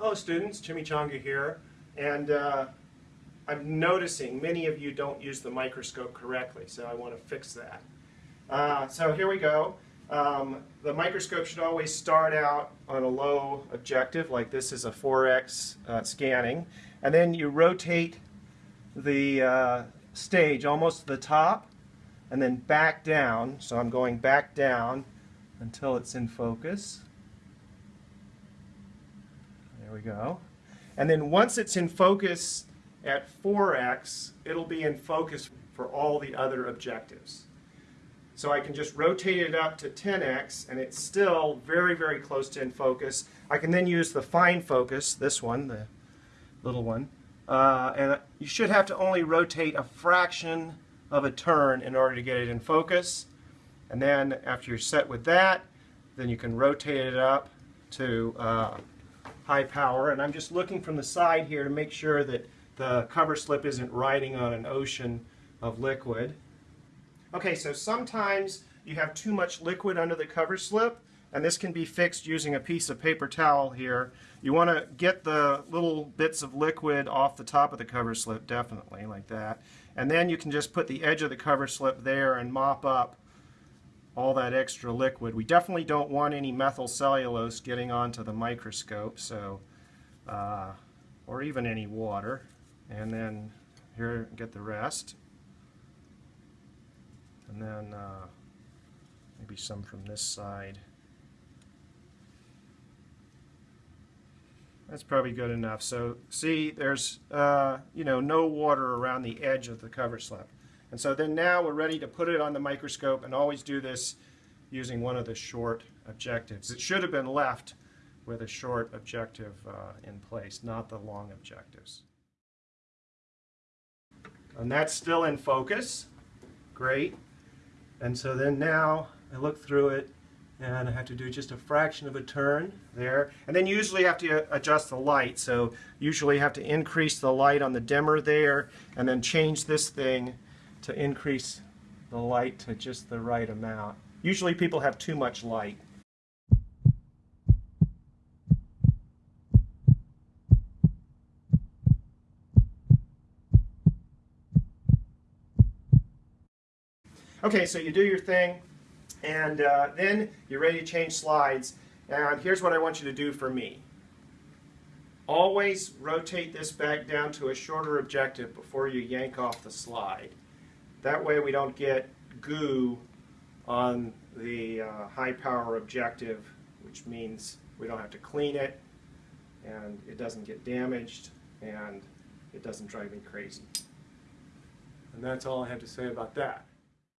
Hello students, Chimichanga here, and uh, I'm noticing many of you don't use the microscope correctly, so I want to fix that. Uh, so here we go. Um, the microscope should always start out on a low objective, like this is a 4x uh, scanning, and then you rotate the uh, stage almost to the top, and then back down, so I'm going back down until it's in focus. There we go. And then once it's in focus at 4x, it'll be in focus for all the other objectives. So I can just rotate it up to 10x, and it's still very, very close to in focus. I can then use the fine focus, this one, the little one, uh, and you should have to only rotate a fraction of a turn in order to get it in focus. And then after you're set with that, then you can rotate it up to uh, high power. And I'm just looking from the side here to make sure that the cover slip isn't riding on an ocean of liquid. Okay, so sometimes you have too much liquid under the cover slip, and this can be fixed using a piece of paper towel here. You want to get the little bits of liquid off the top of the cover slip, definitely, like that. And then you can just put the edge of the cover slip there and mop up all that extra liquid. We definitely don't want any methyl cellulose getting onto the microscope, so uh, or even any water. And then here, get the rest. And then uh, maybe some from this side. That's probably good enough. So see, there's uh, you know no water around the edge of the cover slip. And so then now we're ready to put it on the microscope and always do this using one of the short objectives. It should have been left with a short objective uh, in place, not the long objectives. And that's still in focus. Great. And so then now I look through it and I have to do just a fraction of a turn there. And then usually have to adjust the light. So usually have to increase the light on the dimmer there and then change this thing to increase the light to just the right amount. Usually people have too much light. Okay, so you do your thing, and uh, then you're ready to change slides. And here's what I want you to do for me. Always rotate this back down to a shorter objective before you yank off the slide. That way we don't get goo on the uh, high power objective, which means we don't have to clean it and it doesn't get damaged and it doesn't drive me crazy. And that's all I have to say about that.